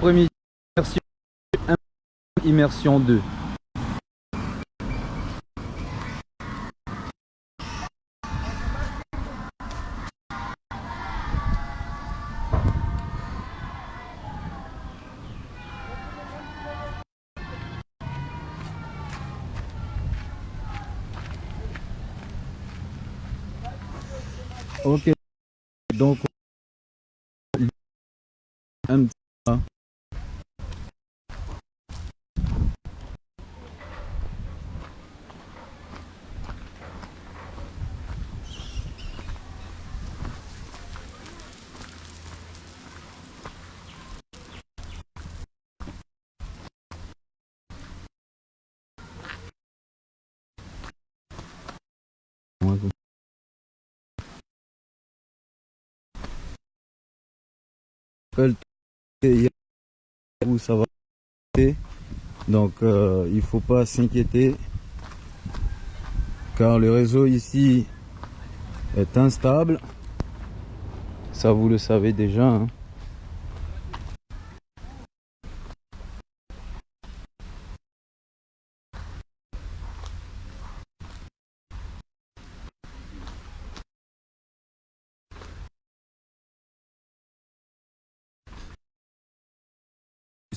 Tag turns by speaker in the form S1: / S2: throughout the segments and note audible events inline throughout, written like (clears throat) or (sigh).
S1: Premier immersion 1, immersion 2. Donc euh, il faut pas s'inquiéter car le réseau ici est instable ça vous le savez déjà hein.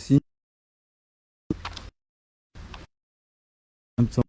S1: ici un petit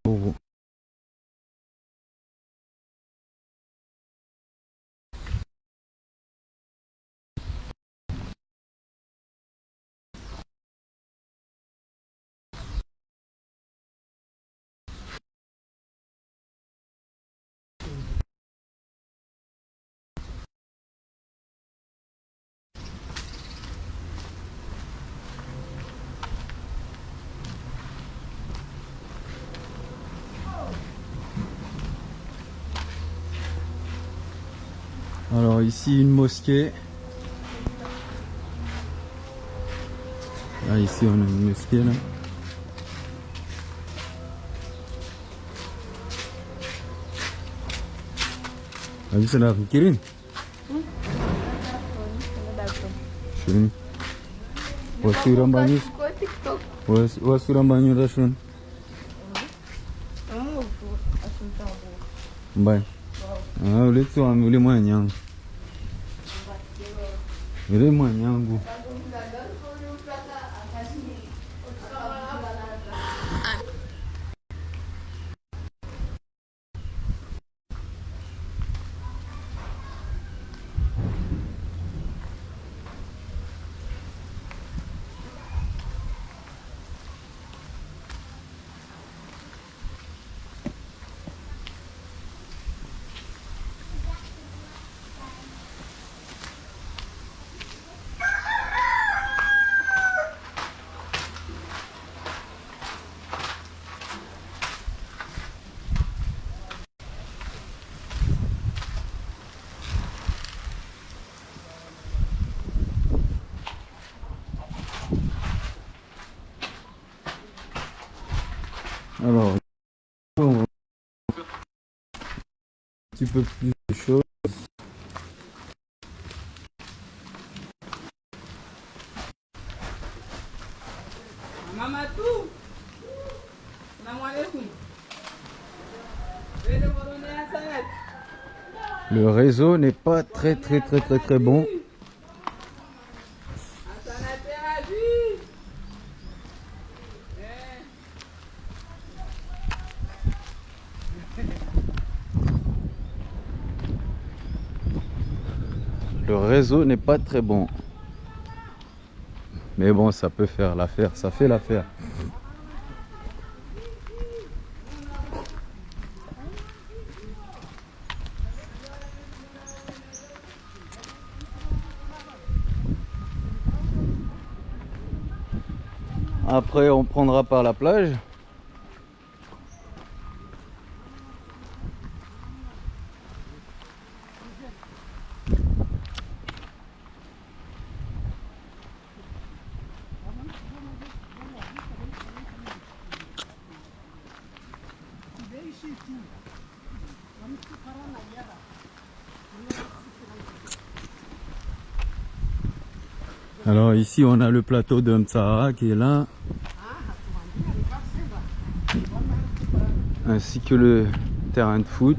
S1: Alors ici une mosquée. Là ici on a une mosquée là. Abi sana fikirin? Şunu. Wasuran banyu.
S2: Kau TikTok.
S1: Was wasuran banyu rasun.
S2: Kamu asal tahu.
S1: Bye. Ah, ule tu peu plus de choses. Le réseau n'est pas très très très très très bon.
S3: Asanate aji. Eh.
S1: Le réseau n'est pas très bon. Mais bon, ça peut faire l'affaire, ça fait l'affaire. Après, on prendra par la plage. Ici on a le plateau de Mtsara qui est là. Ainsi que le terrain de foot.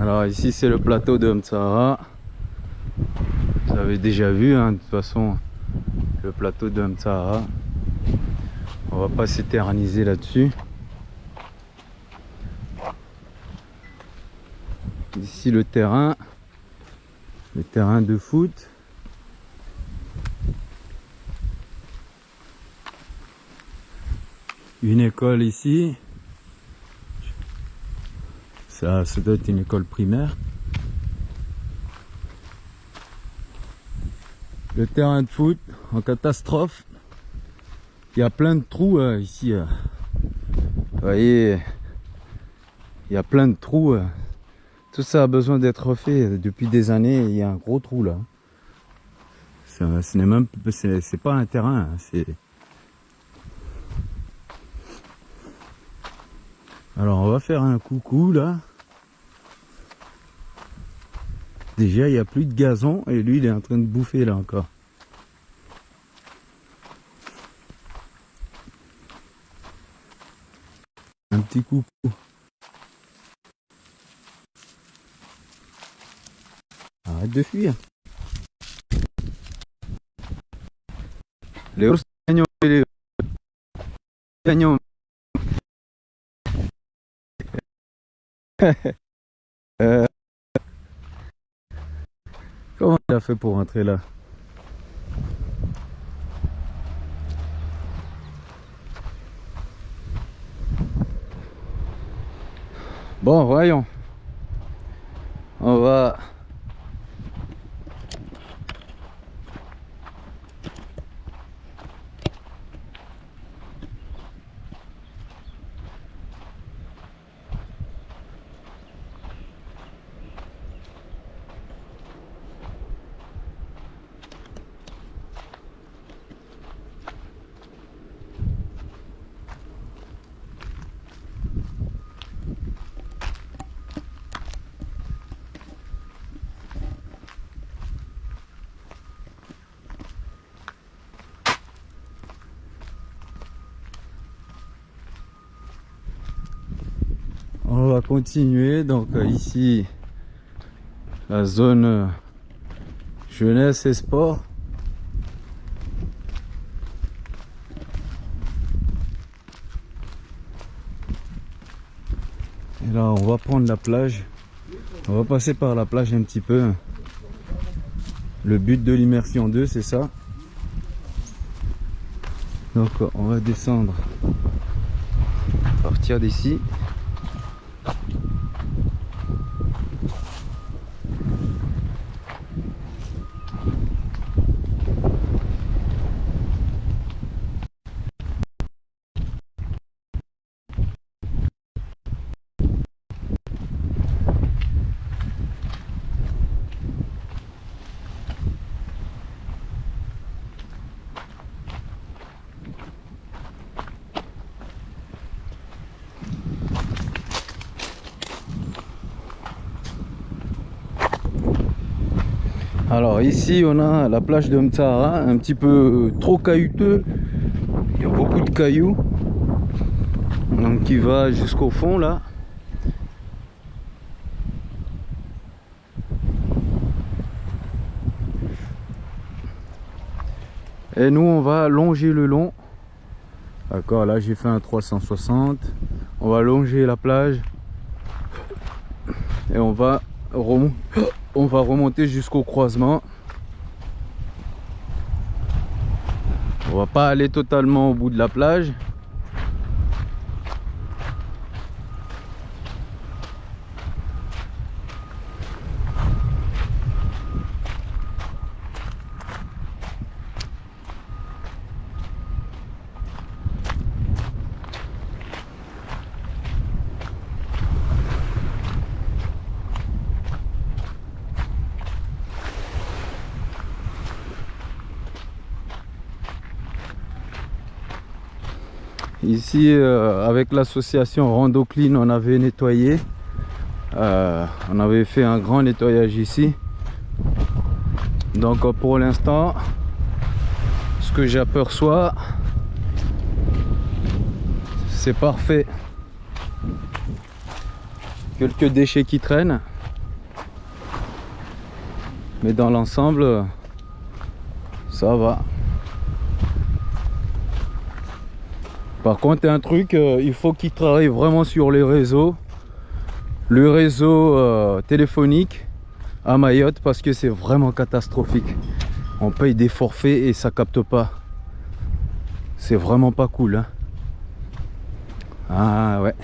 S1: Alors ici c'est le plateau de. Vous avez déjà vu hein, de toute façon le plateau de Mtsara. On va pas s'éterniser là-dessus. Ici le terrain. Le terrain de foot. Une école ici. Ça, doit être une école primaire. Le terrain de foot en catastrophe. Il y a plein de trous euh, ici. euh. Vous voyez, il y a plein de trous. euh. Tout ça a besoin d'être refait depuis des années. Il y a un gros trou là. Ce n'est même, c'est pas un terrain. hein, Alors on va faire un coucou là. Déjà il n'y a plus de gazon et lui il est en train de bouffer là encore. Un petit coucou. Arrête de fuir. Les ours et les gagnants. Euh, Fait pour rentrer là Bon, voyons. On va... On va continuer. Donc euh, ici, la zone euh, jeunesse et sport. Et là, on va prendre la plage. On va passer par la plage un petit peu. Le but de l'immersion 2, c'est ça. Donc, on va descendre. Partir d'ici. Alors ici on a la plage de Mtsara, un petit peu trop caillouteux. Il y a beaucoup de cailloux. Donc qui va jusqu'au fond là. Et nous on va longer le long. D'accord, là j'ai fait un 360. On va longer la plage. Et on va remonter on va remonter jusqu'au croisement. On va pas aller totalement au bout de la plage. Euh, avec l'association Rando Clean, on avait nettoyé. Euh, on avait fait un grand nettoyage ici. Donc pour l'instant, ce que j'aperçois, c'est parfait. Quelques déchets qui traînent. Mais dans l'ensemble, ça va. Par contre, un truc, euh, il faut qu'ils travaillent vraiment sur les réseaux. Le réseau euh, téléphonique à Mayotte parce que c'est vraiment catastrophique. On paye des forfaits et ça capte pas. C'est vraiment pas cool. hein. Ah ouais.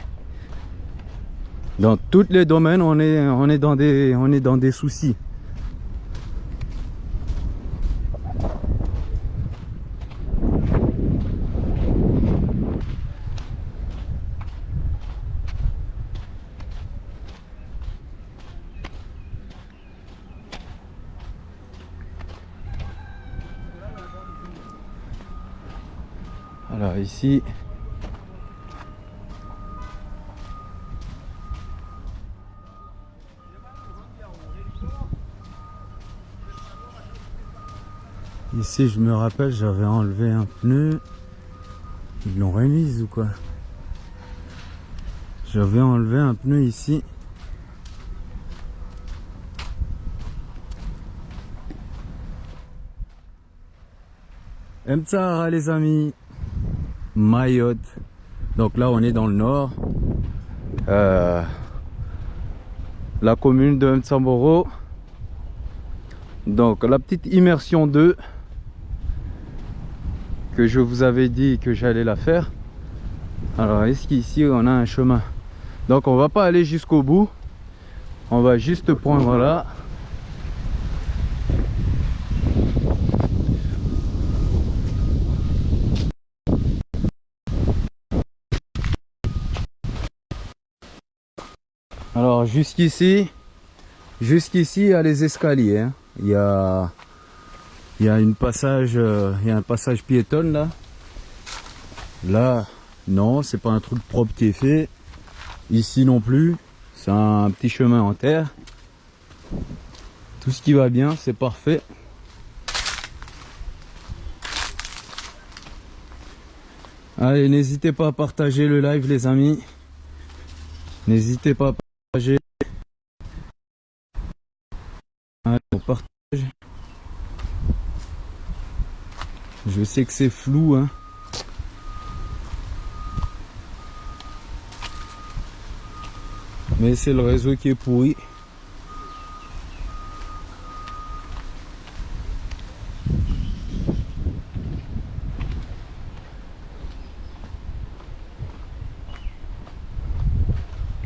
S1: Dans tous les domaines, on est dans des soucis. Alors ici, ici je me rappelle, j'avais enlevé un pneu. Ils l'ont remise ou quoi? J'avais enlevé un pneu ici. Mtsara les amis Mayotte. Donc là, on est dans le nord. Euh, la commune de Mtsamboro. Donc la petite immersion 2 que je vous avais dit que j'allais la faire. Alors est-ce qu'ici on a un chemin? Donc on va pas aller jusqu'au bout. On va juste prendre là. Alors jusqu'ici, jusqu'ici il y a les escaliers. hein. Il y a, il y a une passage, euh, il y a un passage piétonne là. Là, non, c'est pas un truc propre qui est fait. Ici non plus, c'est un petit chemin en terre. Tout ce qui va bien, c'est parfait. Allez, n'hésitez pas à partager le live les amis. N'hésitez pas à Allez, on partage. Je sais que c'est flou, hein. Mais c'est le réseau qui est pourri.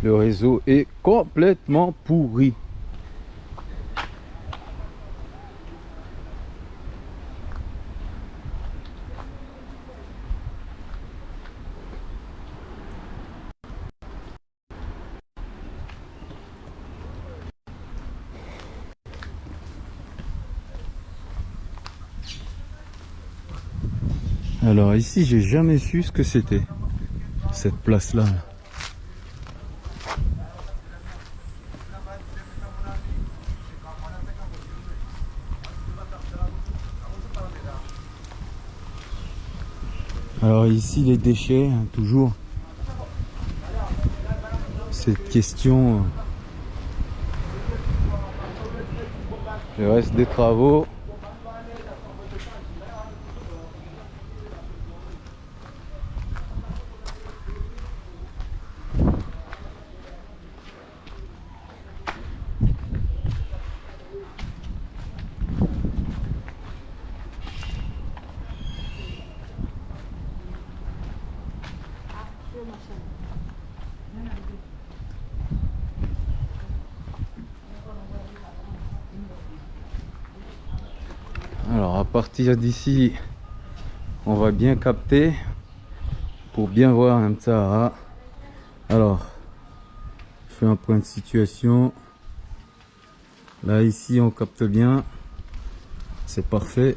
S1: Le réseau est complètement pourri. Alors ici, j'ai jamais su ce que c'était cette place-là. là. Ici, les déchets, hein, toujours. Cette question. euh, Le reste des travaux. Alors à partir d'ici, on va bien capter pour bien voir un Sahara. Alors, je fais un point de situation. Là ici, on capte bien. C'est parfait.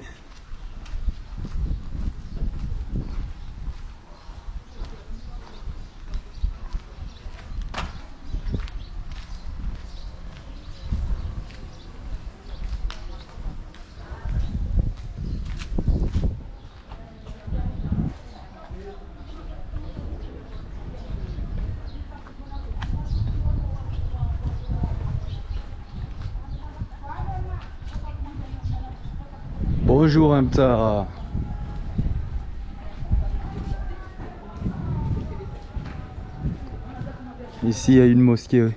S1: Ici il y a une mosquée.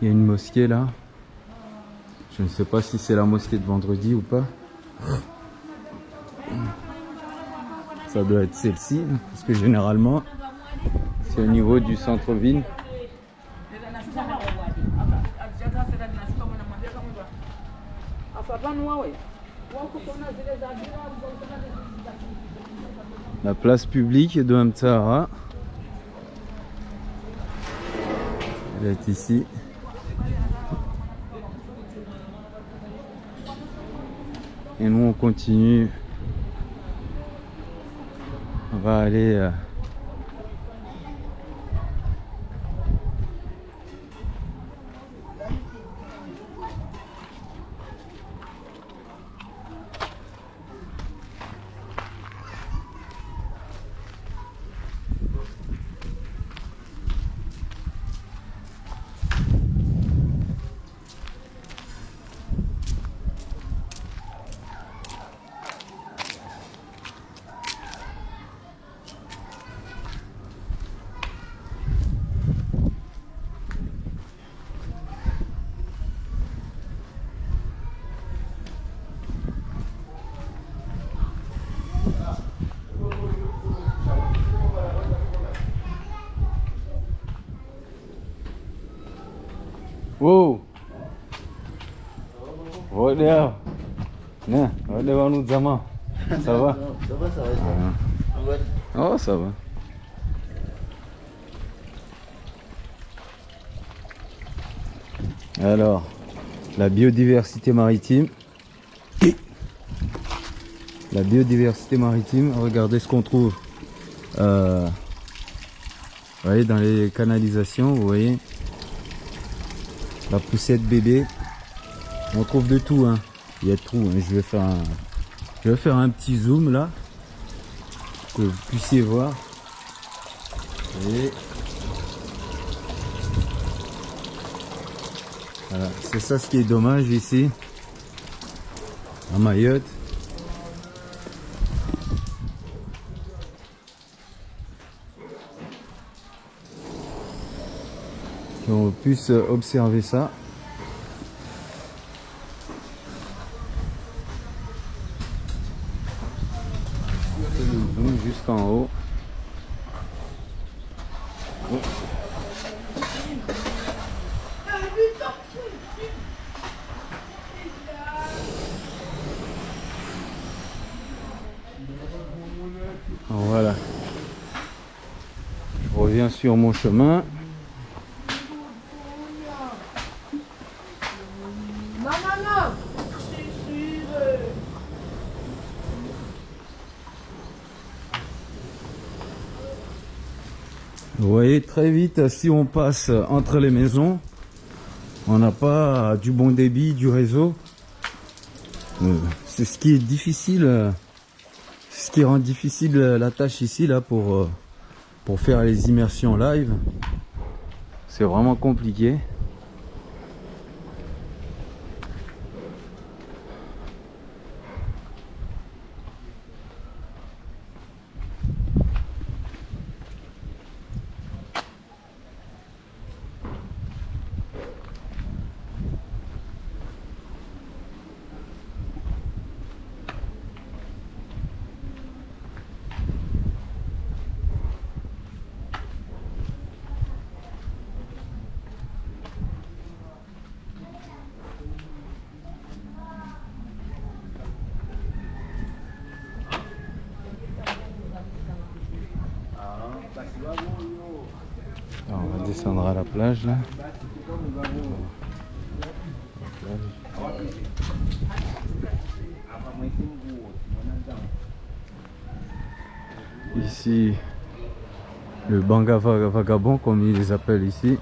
S1: Il y a une mosquée là. Je ne sais pas si c'est la mosquée de vendredi ou pas. Ça doit être celle-ci, parce que généralement c'est au niveau du centre-ville. La place publique de Mtara. Elle est ici. Et nous on continue. On va aller euh, Zama. Ça va?
S4: Ça va, ça va. Ça va.
S1: Oh, ça va. Alors, la biodiversité maritime. La biodiversité maritime, regardez ce qu'on trouve. Euh, vous voyez, dans les canalisations, vous voyez, la poussette bébé. On trouve de tout, hein. Il y a de tout. hein. Je vais faire un, je vais faire un petit zoom là, que vous puissiez voir. Voilà, c'est ça ce qui est dommage ici, à Mayotte. qu'on puisse observer ça. Je le zoom jusqu'en haut. Oh. Voilà. Je reviens mon chemin. Vous voyez très vite si on passe entre les maisons, on n'a pas du bon débit du réseau. Euh, C'est ce qui est difficile, euh, ce qui rend difficile la tâche ici là pour euh, pour faire les immersions live. C'est vraiment compliqué. vagabonds comme ils les appellent ici.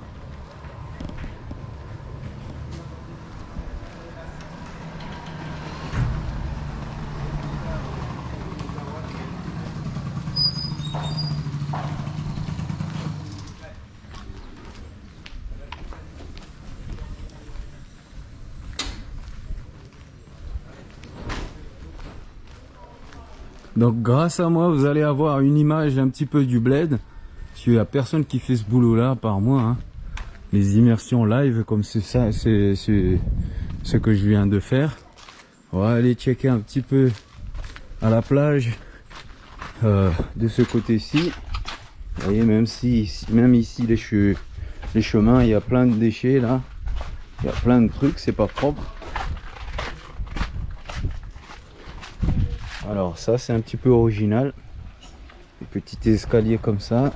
S1: Donc grâce à moi, vous allez avoir une image un petit peu du bled. Parce n'y a personne qui fait ce boulot-là par moi. hein. Les immersions live, comme c'est ça, c'est ce que je viens de faire. On va aller checker un petit peu à la plage euh, de ce côté-ci. Vous voyez, même si, même ici, les chemins, il y a plein de déchets là. Il y a plein de trucs, c'est pas propre. Alors ça, c'est un petit peu original. Des petits escaliers comme ça.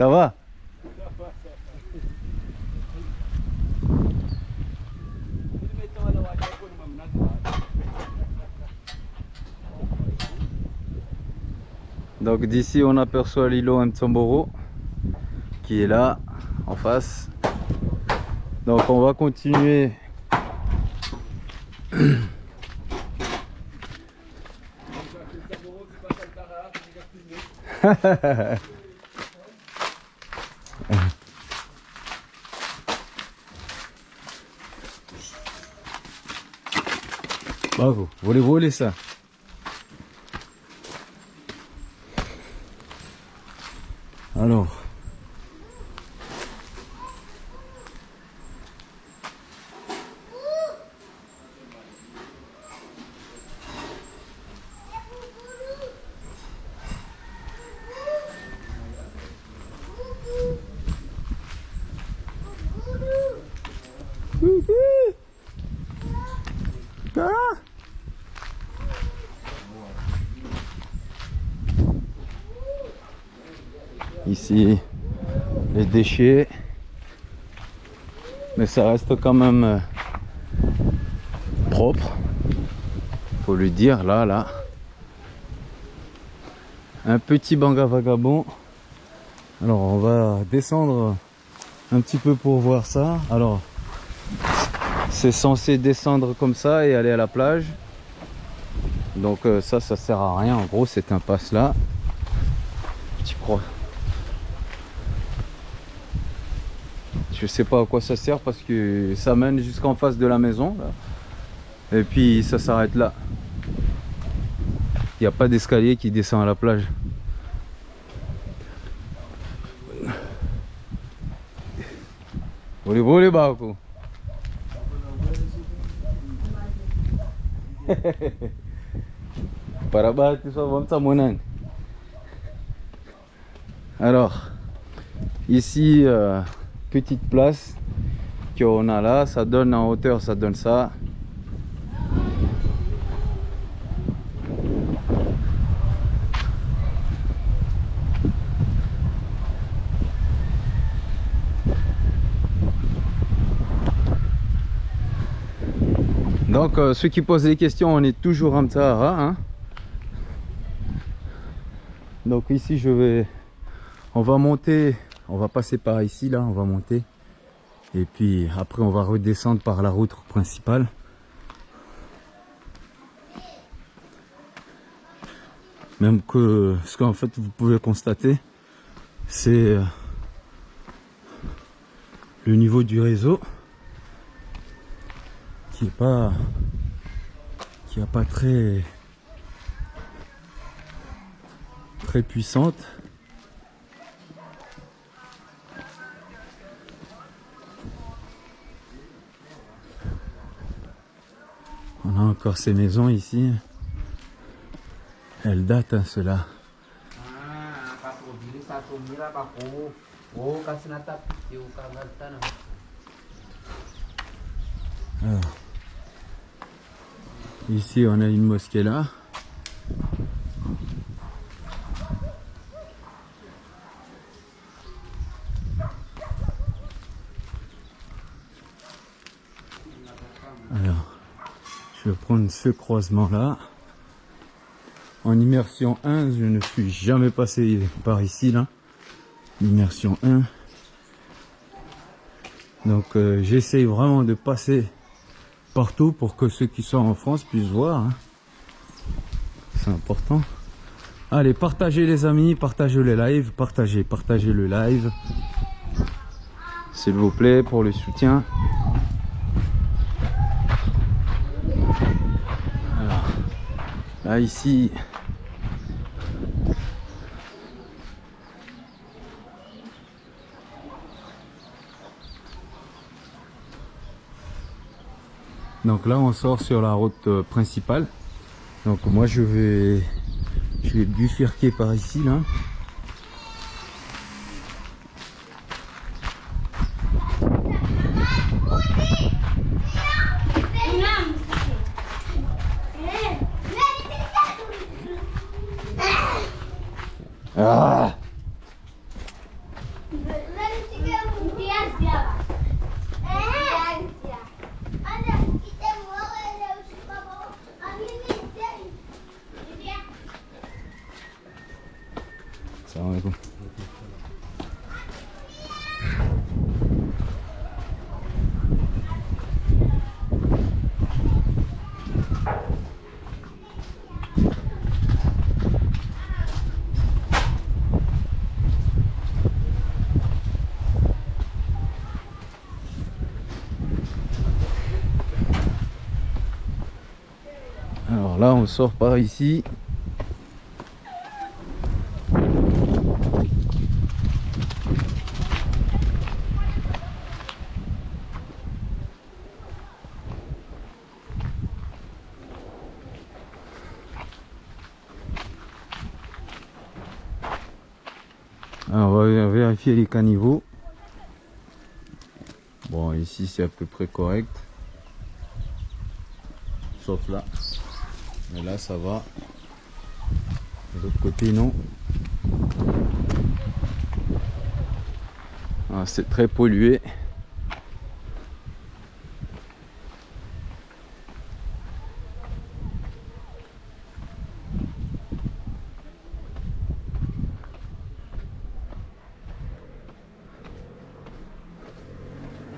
S1: Ça va Donc d'ici on aperçoit l'îlot Mtsamboro qui est là en face. Donc on va continuer. (clears throat) Bravo, voulez voler ça Alors. Ah Ici, les Mais ça reste quand même euh, propre. Faut le dire, là, là. Un petit banga vagabond. Alors, on va descendre un petit peu pour voir ça. Alors, c'est censé descendre comme ça et aller à la plage. Donc euh, ça, ça sert à rien. En gros, c'est un passe là. Tu crois? Je sais pas à quoi ça sert parce que ça mène jusqu'en face de la maison. Et puis ça s'arrête là. Il n'y a pas d'escalier qui descend à la plage. Boleh boleh bah (laughs) aku. Para bati só vamos samonan. Alors, ici, euh, petite place qu'on a là, ça donne en hauteur, ça donne ça. Donc euh, ceux qui posent des questions, on est toujours en Sahara. Hein Donc ici je vais, on va monter, on va passer par ici là, on va monter. Et puis après on va redescendre par la route principale. Même que ce qu'en fait vous pouvez constater, c'est euh, le niveau du réseau qui est pas qui est pas très très puissante on a encore ces maisons ici elles datent hein, cela
S4: Ah. Oh,
S1: ici on a une mosquée là. Alors, je vais ce croisement là. En immersion 1, je ne suis jamais passé par ici là. Immersion 1. Donc euh, j'essaye vraiment de passer partout pour que ceux qui sont en France puissent voir. hein. C'est important. Allez, partagez les amis, partagez le live, partagez, partagez le live. S'il vous plaît, pour le soutien. Là, ici, Donc là, on sort sur la route euh, principale. Donc moi, je vais, je vais bifurquer par ici là. Ah Salam alaikum. Alors là, on par ici. Alors, on va vérifier les caniveaux. Bon, ici c'est à peu près correct. Sauf là. Là, ça va. De l'autre côté, non. Ah, c'est très pollué.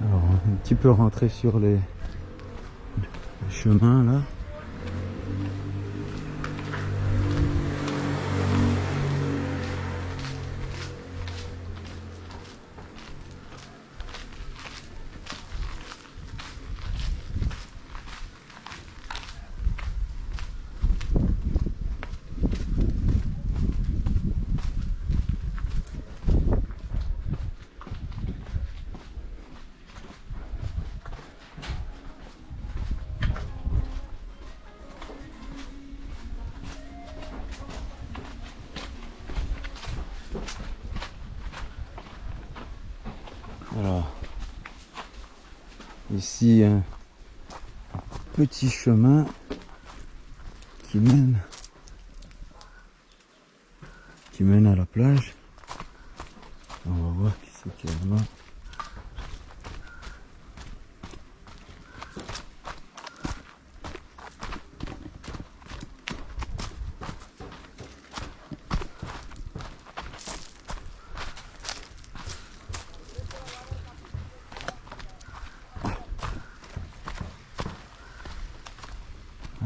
S1: Alors, un petit peu rentrer sur les chemins là. Petit chemin qui mène qui mène à la plage. On va voir qui c'est qui est là-bas.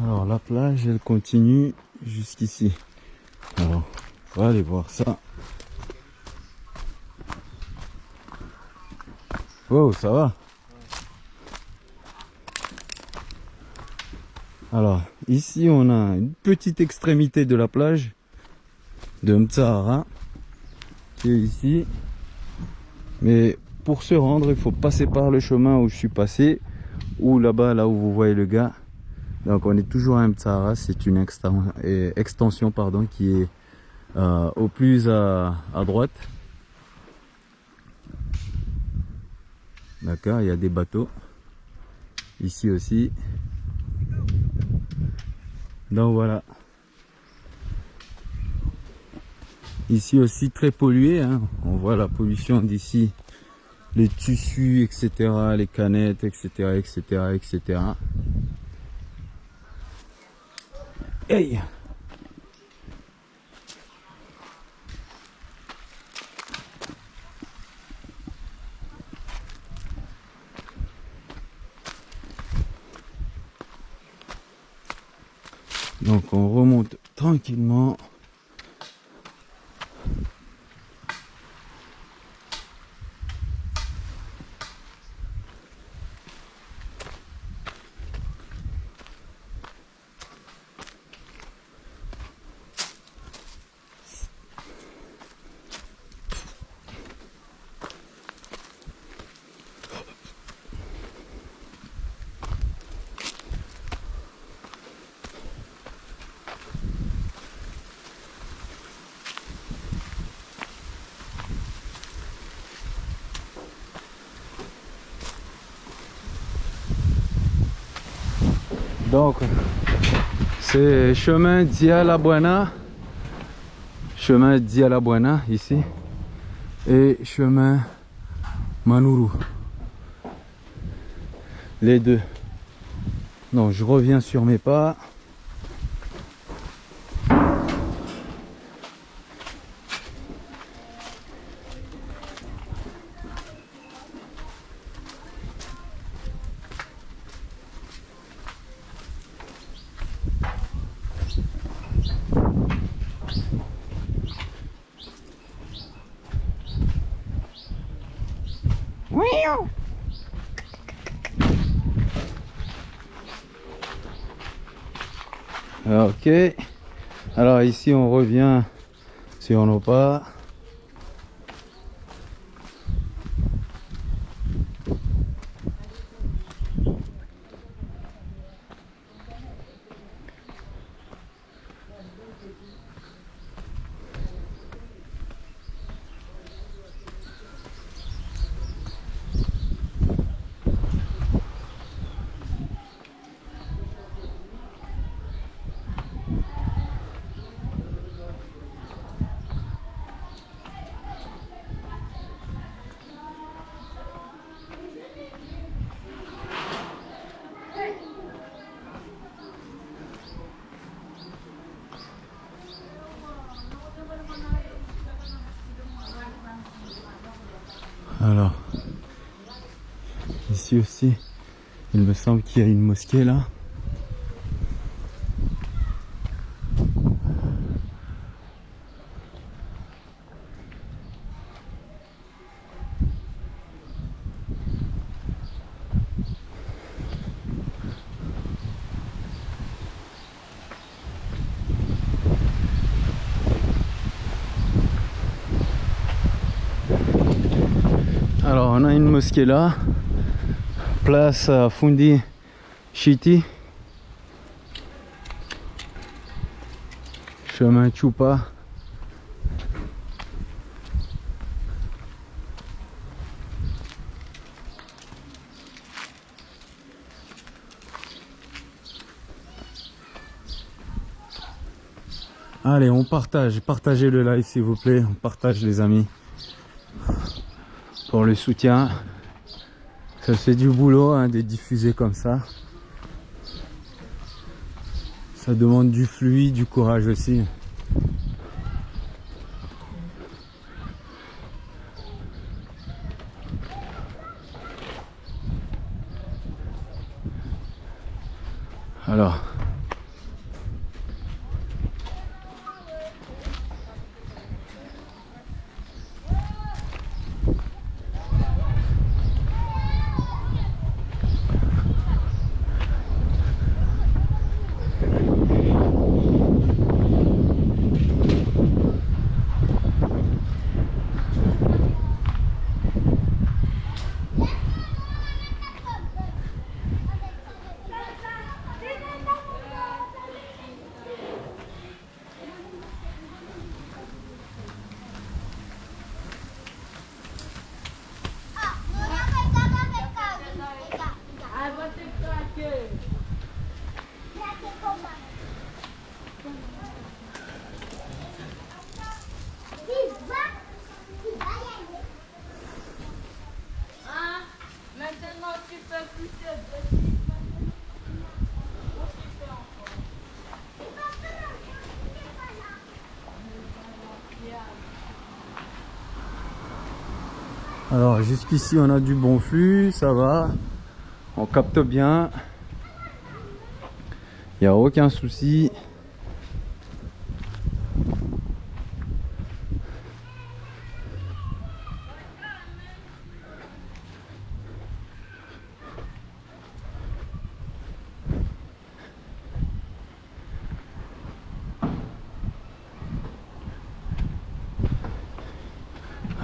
S1: Alors la plage elle jusqu'ici. Alors on va aller voir ça. Wow ça va Alors ici on a une petite extrémité de la plage de Mtsahara qui est ici. Mais pour se rendre il faut passer par le chemin où je suis passé ou là-bas là où vous voyez le gars. Donc on est toujours à Mtsahara, c'est une euh, extension pardon, qui est euh, au plus à, à droite. D'accord, il y a des bateaux. Ici aussi. Donc voilà. Ici aussi très pollué, hein. on voit la pollution d'ici, les tissus, etc., les canettes, etc., etc., etc. Hey Donc on remonte tranquillement Donc, c'est chemin Dia La Buena. Chemin Dia La Buena ici. Et chemin Manuru. Les deux. Donc, je reviens sur mes pas. Ok. Alors ici on revient sur nos pas. Alors, ici aussi, il me semble qu'il y a une là. Alors on a une mosquée là, place à Fundi Chiti, chemin Chupa. Allez, on partage, partagez le live s'il vous plaît, on partage les amis pour le soutien. Ça fait du boulot hein, de diffuser comme ça. Ça demande du fluide, du courage aussi. Alors.
S3: Ai, vou ter que ficar aqui. Ah, maintenant tu peux pousser de
S1: Alors jusqu'ici on a du bon flux, ça va. On capte bien. Il n'y a aucun souci.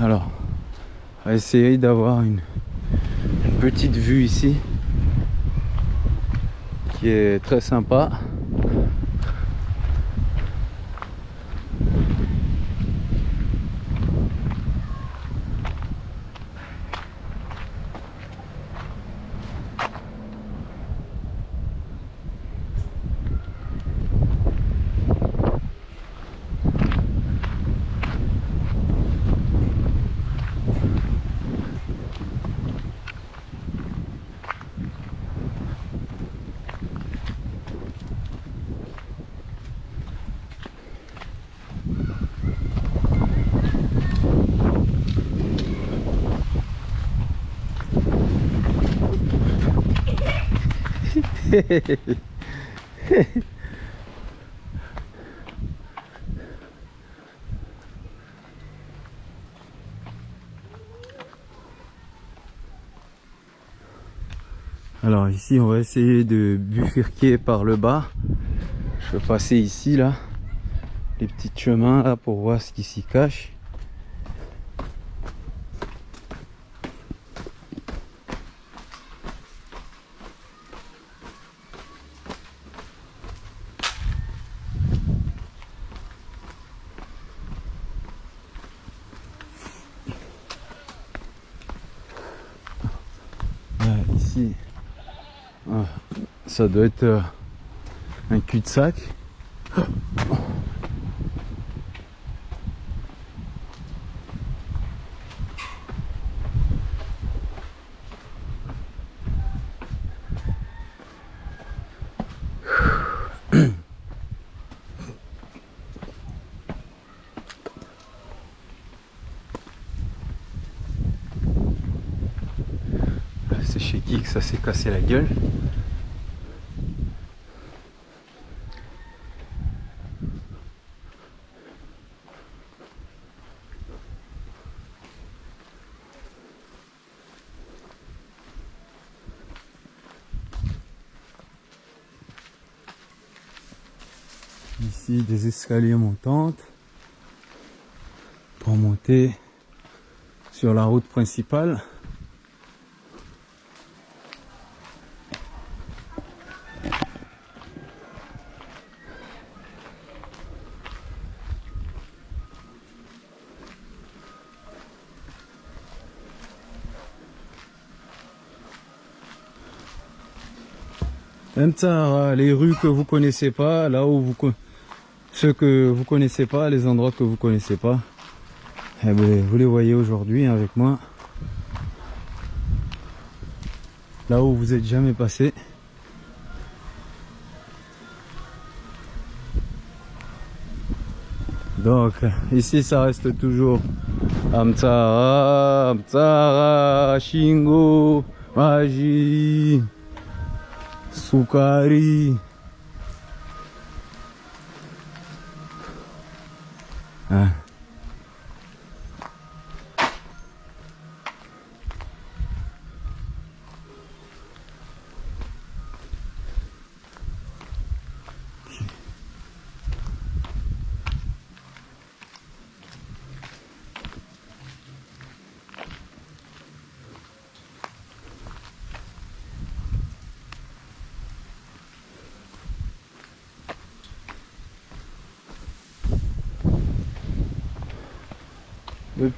S1: Alors, essayer d'avoir une, une petite vue ici qui est très sympa. (laughs) Alors ici on va essayer de bifurquer par le bas. Je vais passer ici là, les petits chemins là pour voir ce qui s'y cache. Ouais, ici, ah, ça doit être euh, un cul-de-sac. C'est chez qui que ça s'est cassé la gueule? Escaliers montantes pour monter sur la route principale. Les rues que vous connaissez pas, là où vous ceux que vous connaissez pas, les endroits que vous connaissez pas, eh ben, vous les voyez aujourd'hui avec moi. Là où vous êtes jamais passé. Donc ici ça reste toujours Amtsara, Amtsara, Shingo, Maji. Sukari. Ah.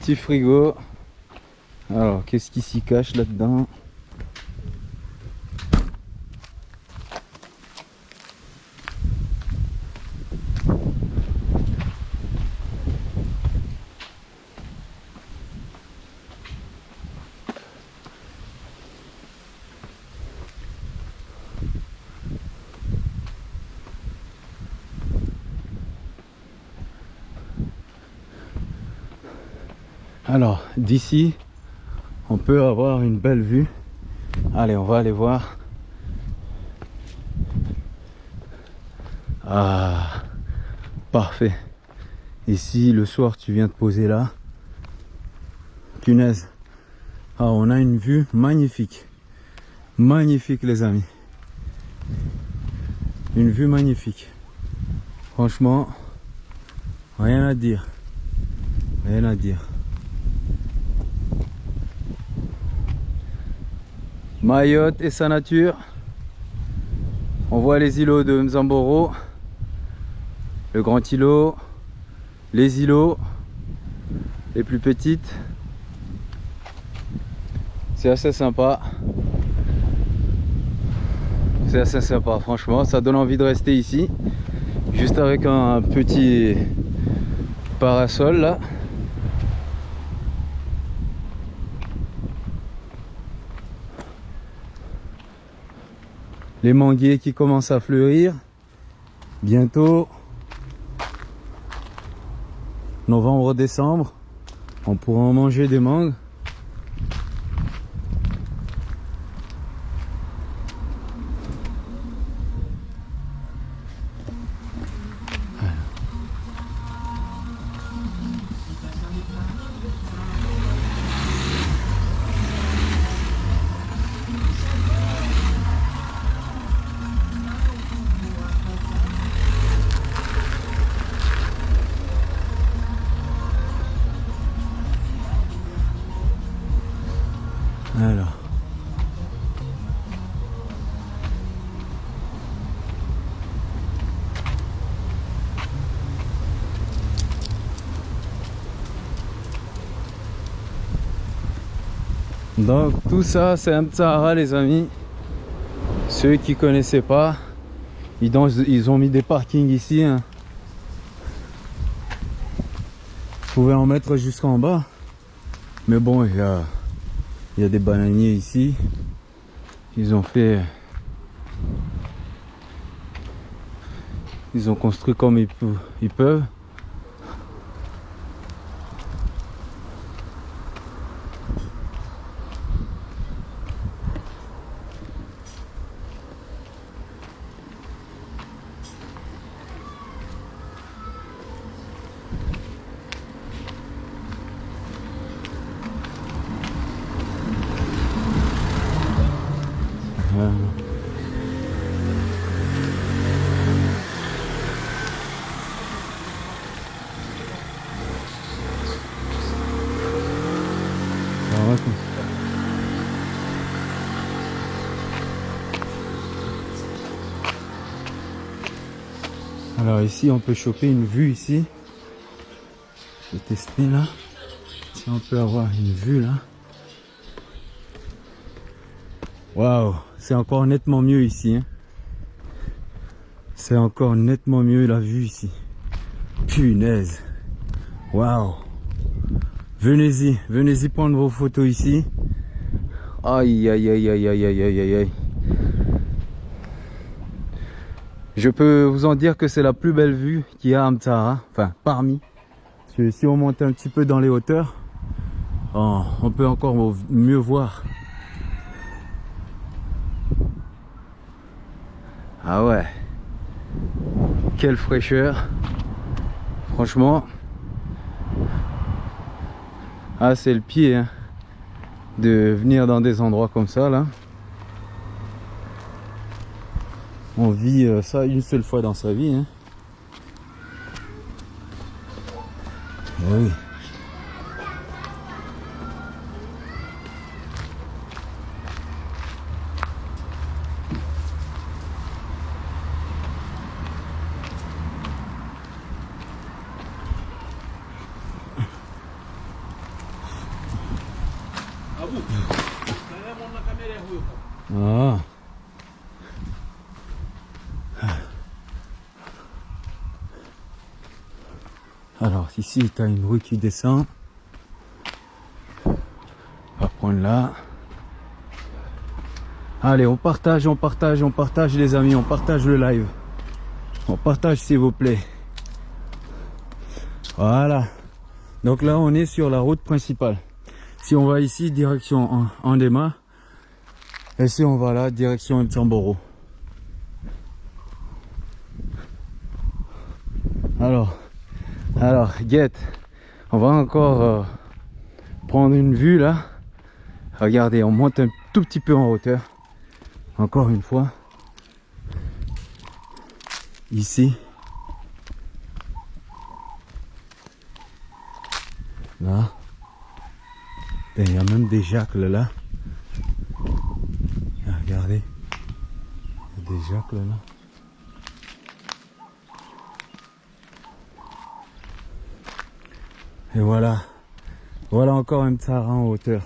S1: Petit frigo. Alors, qu'est-ce qui s'y cache là-dedans Alors, d'ici, on peut avoir une belle vue. Allez, on va aller voir. Ah, parfait. Ici, le soir, tu viens te poser là. Punaise. Ah, on a une vue magnifique. Magnifique, les amis. Une vue magnifique. Franchement, rien à dire. Rien à dire. Mayotte et sa nature. On voit les îlots de Mzamboro, le grand îlot, les îlots, les plus petites. C'est assez sympa. C'est assez sympa, franchement. Ça donne envie de rester ici, juste avec un petit parasol là. Les manguiers qui commencent à fleurir. Bientôt, novembre-décembre, on pourra en manger des mangues. Donc tout ça c'est un Sahara les amis. Ceux qui connaissaient pas, ils ont, mis des parkings ici. hein. Vous pouvez en mettre jusqu'en bas. Mais bon, il y a, des bananiers ici. Ils ont fait... Ils ont construit comme ils peuvent. Alors ici on peut choper une vue ici. Je vais tester là. Si on peut avoir une vue là. Waouh, c'est encore nettement mieux ici. hein. C'est encore nettement mieux la vue ici. Punaise. Waouh. Venez-y, venez-y prendre vos photos ici. Aïe aïe aïe aïe aïe aïe aïe aïe aïe. Je peux vous en dire que c'est la plus belle vue qu'il y a à Amtara. Enfin, parmi. Parce que si on monte un petit peu dans les hauteurs, oh, on peut encore mieux voir. Ah ouais. Quelle fraîcheur. Franchement. Ah c'est le pied hein, de venir dans des endroits comme ça là. On vit euh, ça une seule fois dans sa vie. Hein. Eh oui. Ah. Alors tu as une rue qui descend. On va prendre là. Allez, on partage, on partage, on partage les amis, on partage le live. On partage s'il vous plaît. Voilà. Donc là on est sur la route principale. Si on va ici, direction Andema. Et si on va là, direction Mtsamboro. Alors, alors, guette, on va encore euh, prendre une vue là. Regardez, on monte un tout petit peu en hauteur. Encore une fois. Ici. Là. Et Il y a même des jacques là. Ah, Regardez. Il y a des jacques là. Et voilà. Voilà encore un Sahara en hauteur.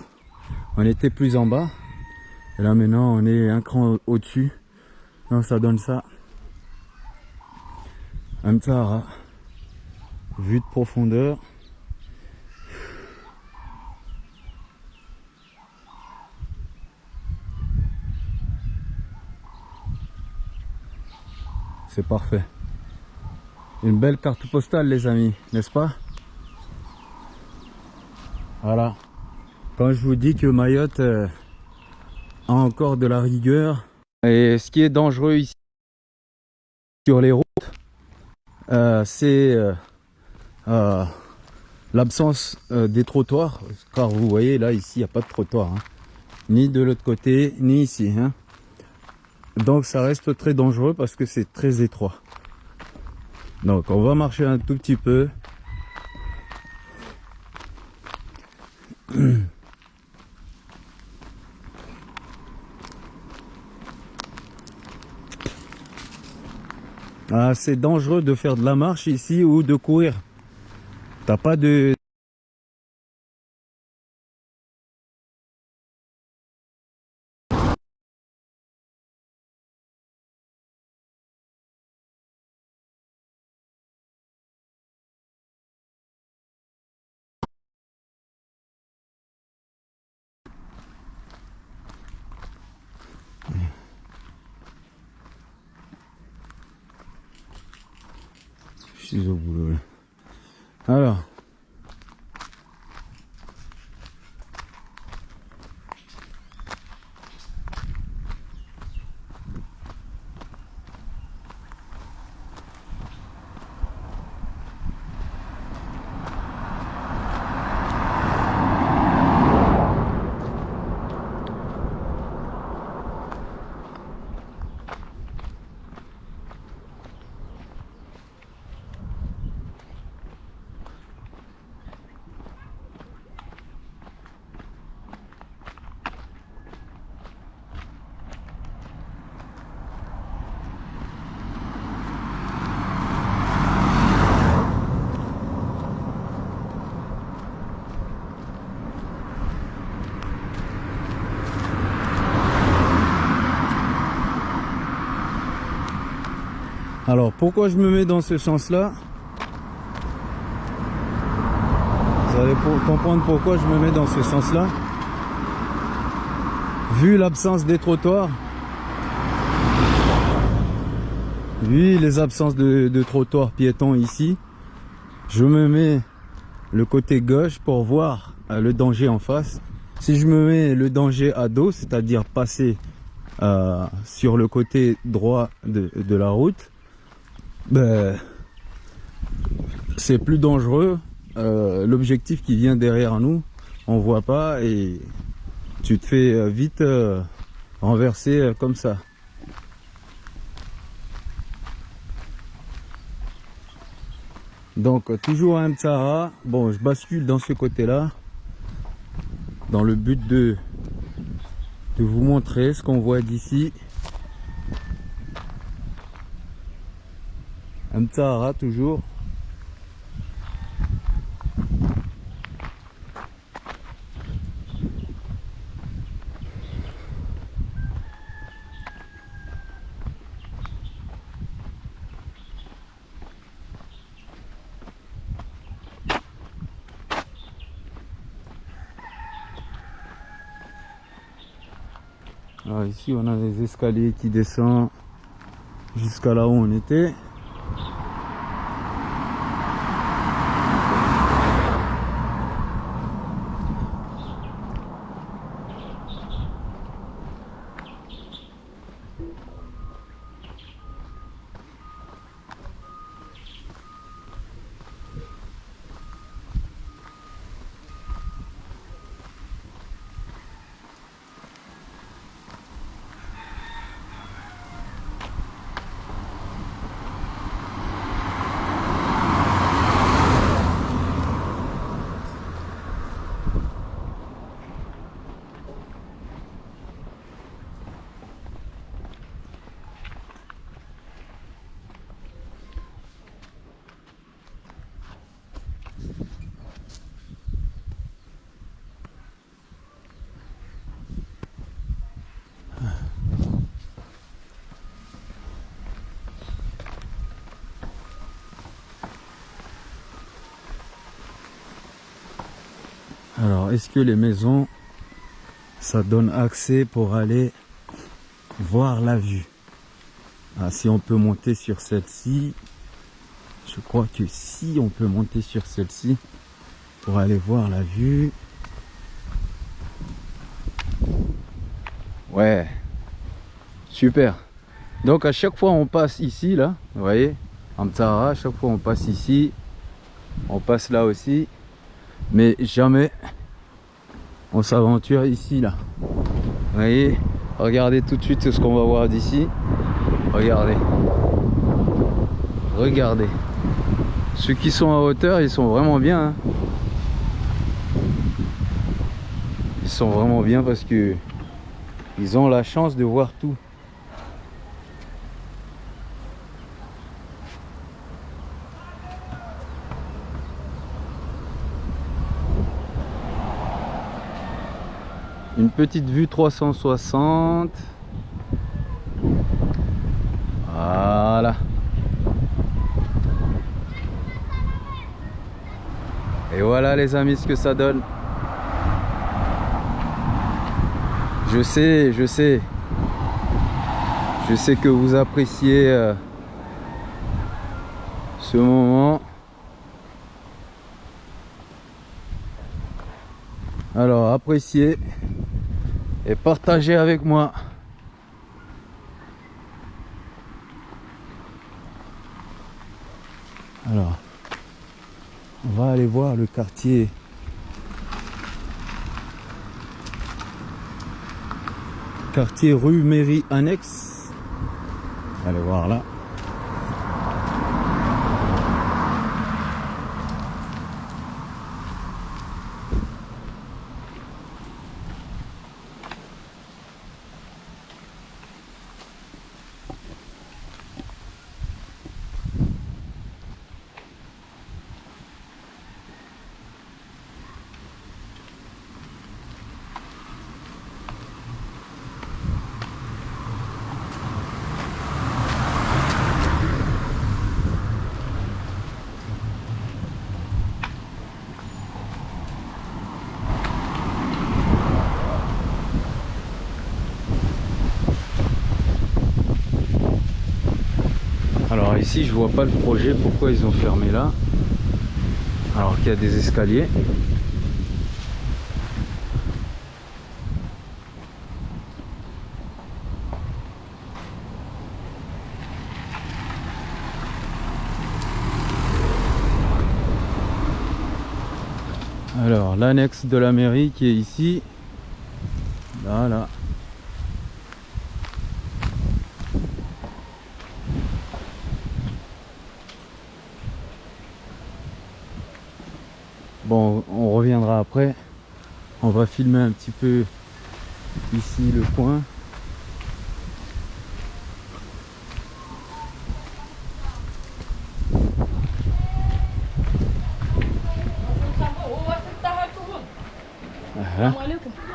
S1: On était plus en bas. Et là maintenant on est un cran au- au-dessus. Donc ça donne ça. Un Sahara. Vue de profondeur. C'est parfait. Une belle carte postale les amis, n'est-ce pas? Voilà. Quand je vous dis que Mayotte euh, a encore de la rigueur. Et ce qui est dangereux ici sur les routes, euh, c'est euh, l'absence des trottoirs. Car vous voyez là, ici, il n'y a pas de trottoir. hein. Ni de l'autre côté, ni ici. hein. Donc ça reste très dangereux parce que c'est très étroit. Donc on va marcher un tout petit peu. C'est dangereux de faire de la marche ici ou de courir. T'as pas de, suis au boulot. là. Alors. Alors pourquoi je me mets dans ce sens-là? Vous allez comprendre pourquoi je me mets dans ce sens-là. Vu l'absence des trottoirs, vu les absences de, trottoirs piétons ici, je me mets le côté gauche pour voir euh, le danger en face. Si je me mets le danger à dos, c'est-à-dire passer euh, sur le côté droit de la route, ben, c'est plus dangereux. Euh, L'objectif qui vient derrière nous, on voit pas et tu te fais euh, vite euh, renverser comme ça. Donc toujours un Mtsara. Bon, je bascule dans ce côté-là dans le but de de vous montrer ce qu'on voit d'ici. Un toujours. Alors ici on a des escaliers qui descendent jusqu'à là où on était. Alors, est-ce que les maisons, ça donne accès pour aller voir la vue? Ah, Si on peut monter sur celle-ci, je crois que si on peut monter sur celle-ci pour aller voir la vue. Ouais, super. Donc à chaque fois on passe ici, là, vous voyez, en Tsara, à chaque fois on passe ici, on passe là aussi mais jamais on s'aventure ici là. Voyez? Regardez tout de suite ce qu'on va voir d'ici. Regardez. Regardez. Ceux qui sont à hauteur ils sont vraiment bien hein. ils sont vraiment bien parce que ils ont la chance de voir tout petite vue 360. Voilà. Et voilà les amis ce que ça donne. Je sais, je sais. Je sais que vous appréciez euh, ce moment. Alors appréciez et partagez avec moi. Alors, on va aller voir le quartier. Quartier rue Mairie Annexe. Allez voir là. Alors ici je vois pas le projet, pourquoi ils ont fermé là Alors qu'il y a des escaliers. Alors l'annexe de la mairie qui est ici. Là, là. Bon, on reviendra après. On va filmer un petit peu ici le coin. Ah,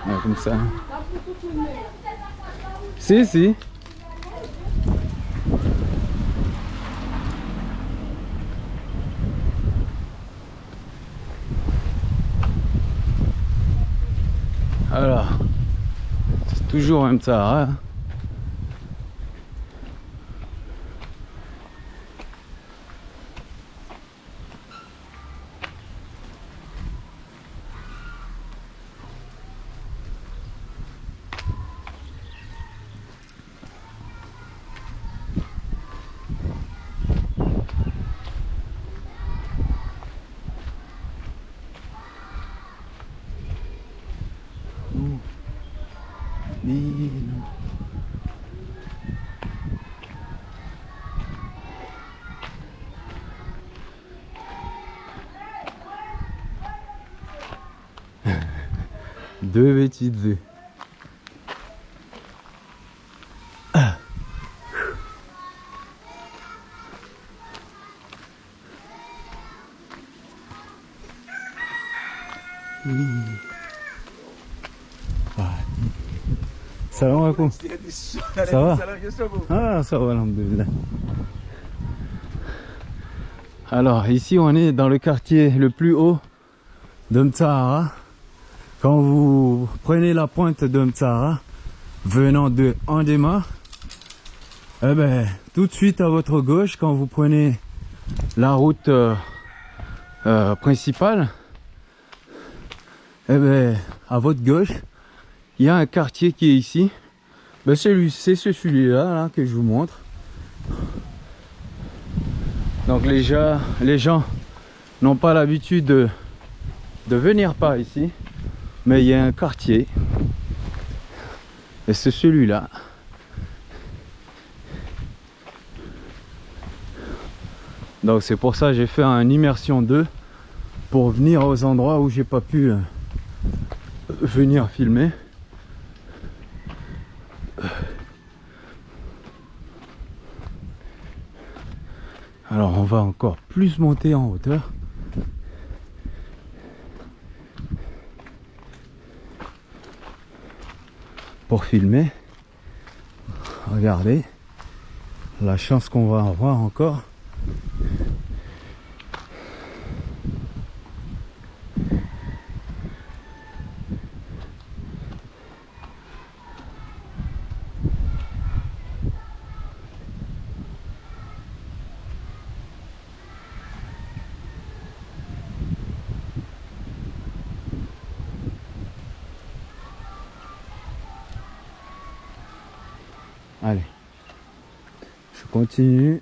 S1: ah, comme ça. Si, si. Alors, c'est toujours un Sahara. hein. Deux petites vues. Salam alaikum. Ça va? Ah, ça va. Alors, ici, on est dans le quartier le plus haut de Mtsahara. Quand vous prenez la pointe de Mtsahara, venant de Andema, eh ben, tout de suite à votre gauche, quand vous prenez la route euh, euh, principale, eh ben, à votre gauche, il y a un quartier qui est ici. Ben c'est ce celui-là là, que je vous montre. Donc les gens, les gens n'ont pas l'habitude de, de venir par ici, mais il y a un quartier. Et c'est celui-là. Donc c'est pour ça que j'ai fait un immersion 2 pour venir aux endroits où j'ai pas pu euh, venir filmer. Alors on va encore plus monter en hauteur. Pour filmer. Regardez la chance qu'on va avoir encore. Allez. Je Vous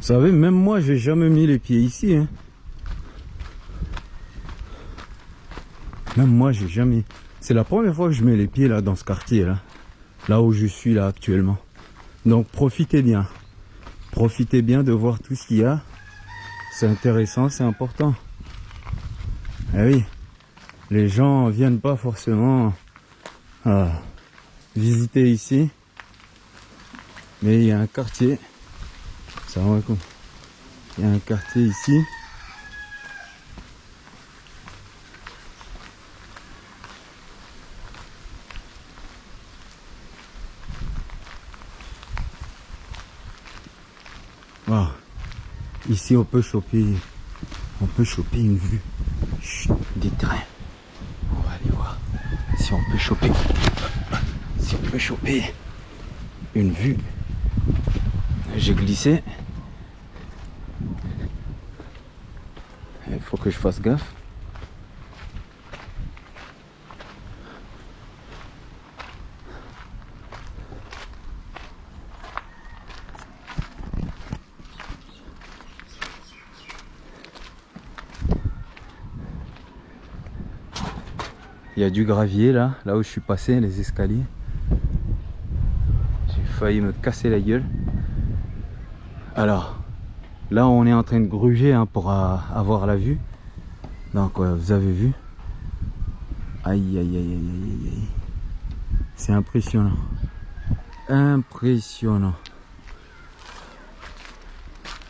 S1: savez, même moi, j'ai jamais mis les pieds ici. Hein. Même moi, j'ai jamais. C'est la première fois que je mets les pieds là dans ce quartier là, là où je suis là actuellement. Donc profitez bien, profitez bien de voir tout ce qu'il y a. C'est intéressant, c'est important. Eh oui, les gens viennent pas forcément à visiter ici, mais il y a un quartier. Ça quoi Il y a un quartier ici. Wow. Ici on peut choper on peut choper une vue des trains. On va aller voir si on peut choper si on peut choper une vue. J'ai glissé. Il faut que je fasse gaffe. Il y a du gravier là, là où je suis passé, les escaliers. J'ai failli me casser la gueule. Alors, là on est en train de gruger hein, pour euh, avoir la vue. Donc euh, vous avez vu? Aïe aïe aïe aïe aïe aïe. C'est impressionnant. Impressionnant.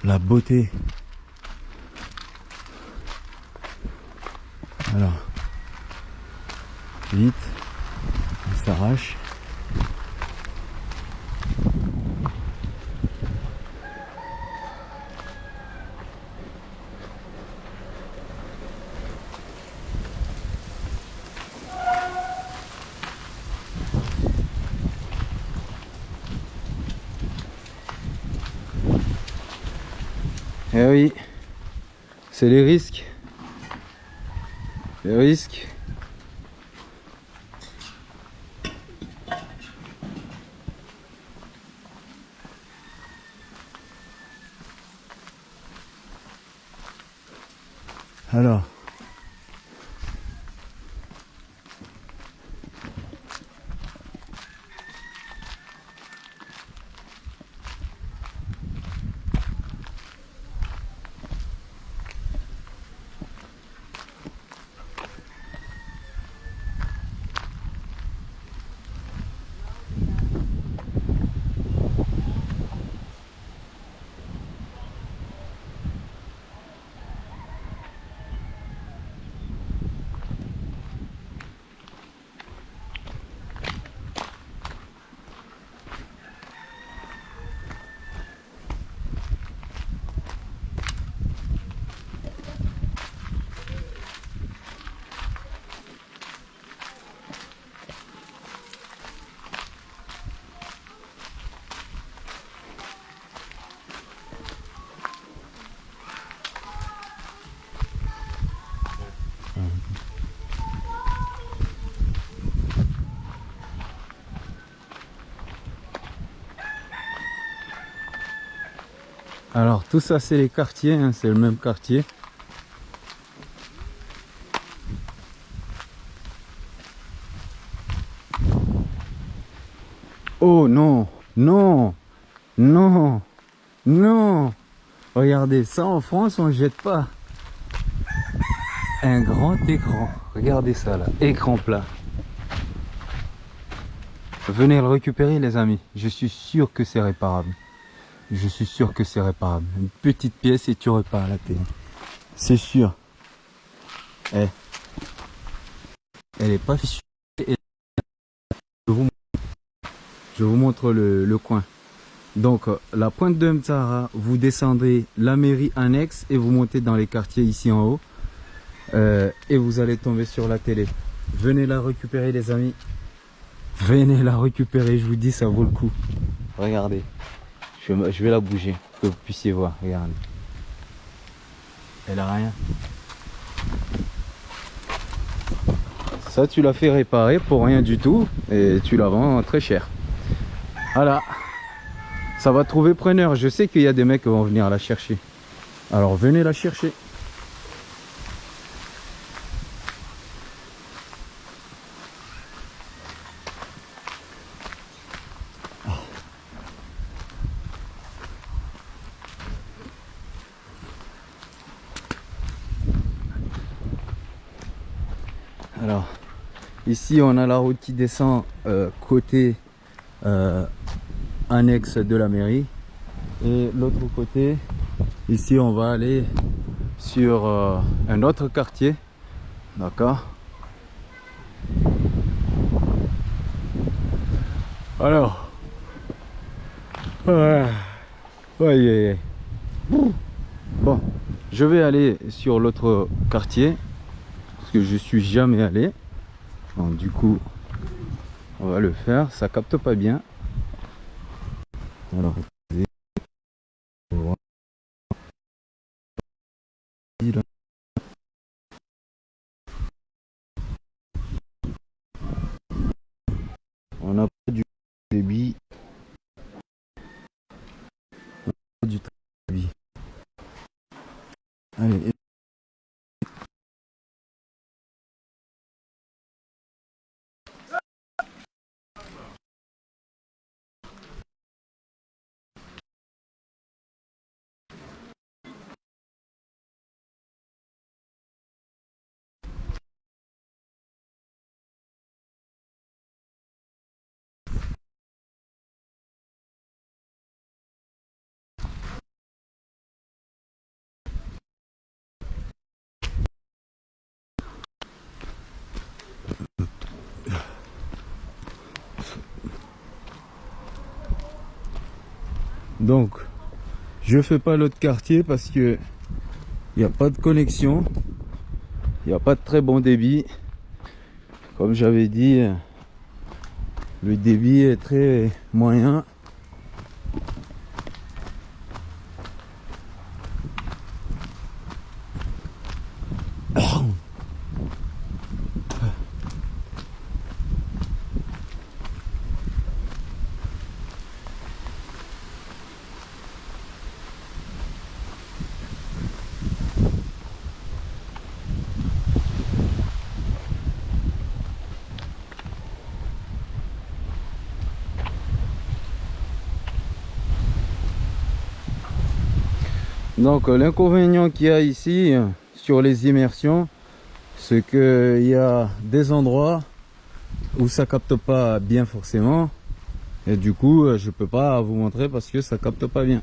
S1: La beauté. Alors. Vite. On s'arrache. Eh oui, c'est les risques. Les risques. Alors. Alors tout ça c'est les quartiers, hein, c'est le même quartier. Oh non, non, non, non. Regardez, ça en France on ne jette pas. Un grand écran. Regardez ça là, écran plat. Venez le récupérer les amis. Je suis sûr que c'est réparable. Je suis sûr que c'est réparable. Une petite pièce et tu répares la télé. C'est sûr. Eh. Elle est pas fichue. Je vous, montre le, le coin. Donc, euh, la pointe de Mtsara, vous descendez la mairie annexe et vous montez dans les quartiers ici en haut. Euh, et vous allez tomber sur la télé. Venez la récupérer les amis. Venez la récupérer, je vous dis ça vaut le coup. Regardez. Je vais, la bouger que vous puissiez voir. Regardez. Elle a rien. Ça tu l'as fait réparer pour rien du tout et tu la vends très cher. Voilà. Ça va trouver preneur. Je sais qu'il y a des mecs qui vont venir la chercher. Alors venez la chercher. Alors, ici on a la route qui descend euh, côté euh, annexe de la mairie. Et l'autre côté, ici on va aller sur euh, un autre quartier. D'accord Alors, ouais, ouais. Bon, je vais aller sur l'autre quartier parce que je suis jamais allé. Donc du coup, on va le faire. Ça capte pas bien. Alors, Donc, je fais pas l'autre quartier parce que il n'y a pas de connexion. Il n'y a pas de très bon débit. Comme j'avais dit, le débit est très moyen. Donc l'inconvénient qu'il y a ici euh, sur les immersions, c'est qu'il y a des endroits où ça capte pas bien forcément. Et du coup, euh, je peux pas vous montrer parce que ça capte pas bien.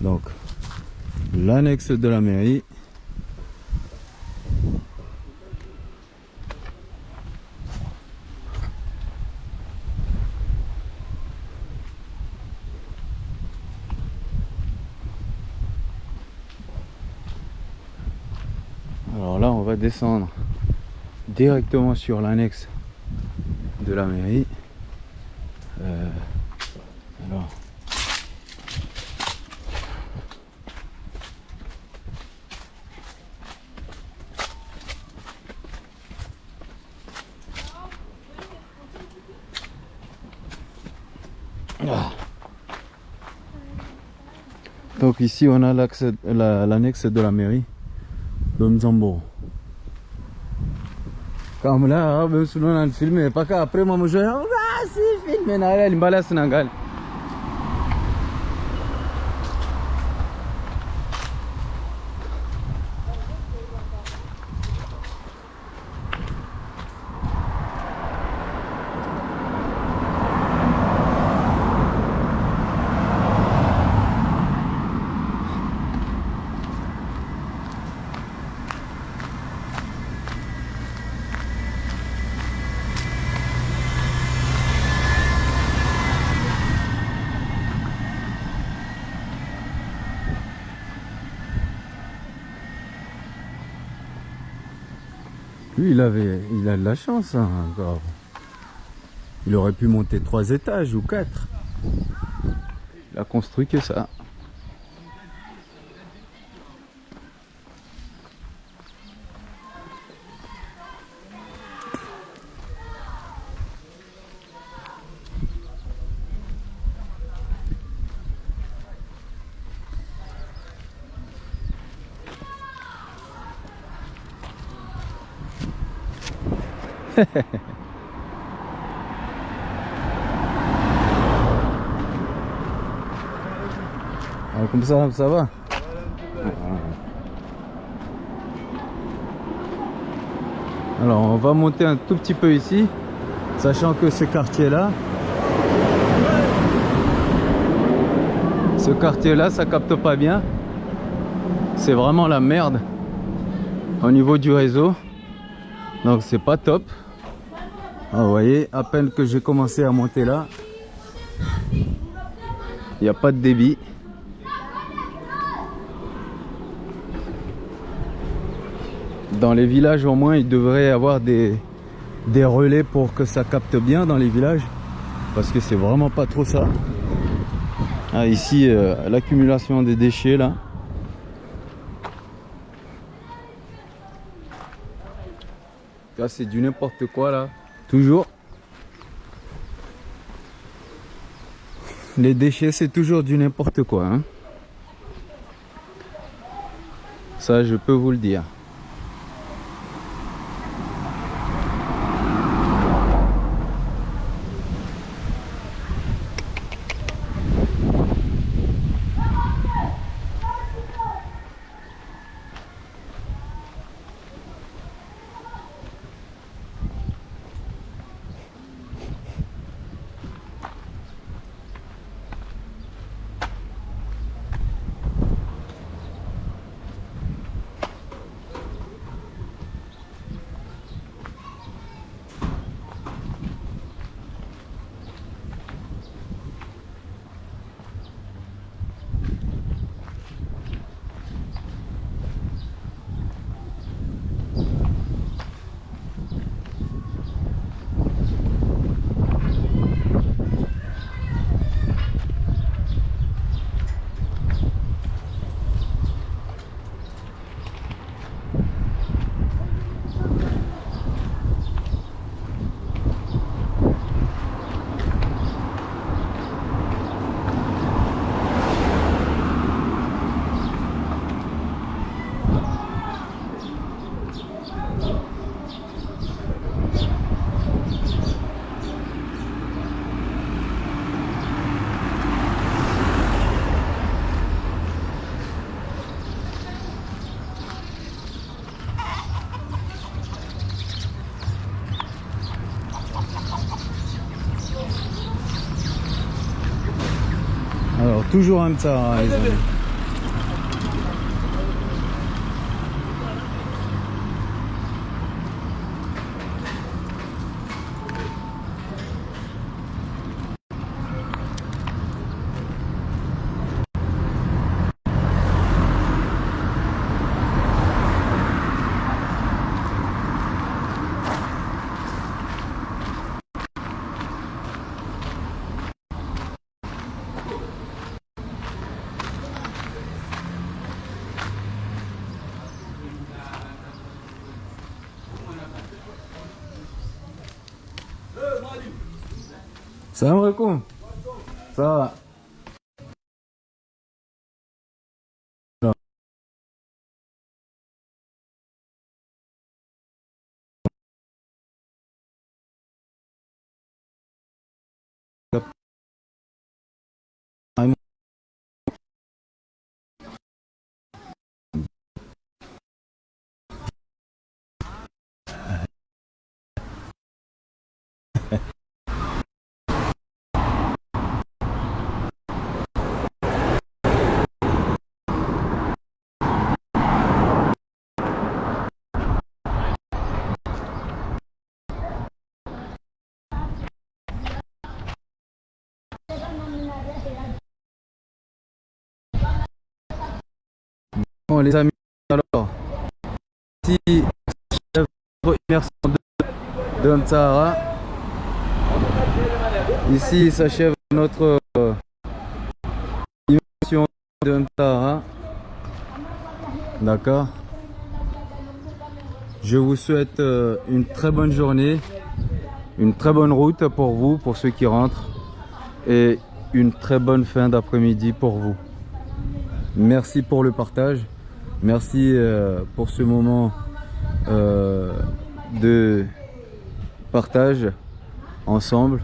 S1: Donc, l'annexe de la mairie. Alors là, on va descendre directement sur l'annexe de la mairie. Euh, alors. Ah. Donc ici on a l'accès- la- l'annexe de la mairie d'Omzambo. Comme là, même si on a filmé, pas qu'après moi je dis ah si filmé na là limbala Sénégal. Lui, il avait, il a de la chance, hein. Il aurait pu monter trois étages ou quatre. Il a construit que ça. Ah, comme ça, ça va Alors, on va monter un tout petit peu ici, sachant que ce quartier-là, ce quartier-là, ça capte pas bien. C'est vraiment la merde au niveau du réseau. Donc, c'est pas top. Ah, vous voyez, à peine que j'ai commencé à monter là, il n'y a pas de débit. Dans les villages au moins, il devrait y avoir des, relais pour que ça capte bien dans les villages. Parce que c'est vraiment pas trop ça. Ah, ici, euh, l'accumulation des déchets là. Là, c'est du n'importe quoi là. Toujours. Les déchets, c'est toujours du n'importe quoi. hein. Ça, je peux vous le dire. Alors, toujours un ça, Salam alaikum. Ça va? Bon les amis, alors si votre sont de, Mtsahara. Ici s'achève notre euh, immersion de Mtsahara. D'accord Je vous souhaite euh, une très bonne journée, une très bonne route pour vous, pour ceux qui rentrent, et une très bonne fin d'après-midi pour vous. Merci pour le partage. Merci euh, pour ce moment euh, de partage ensemble.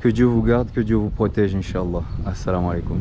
S1: Que Dieu vous garde, que Dieu vous protège, Inch'Allah. Assalamu alaikum.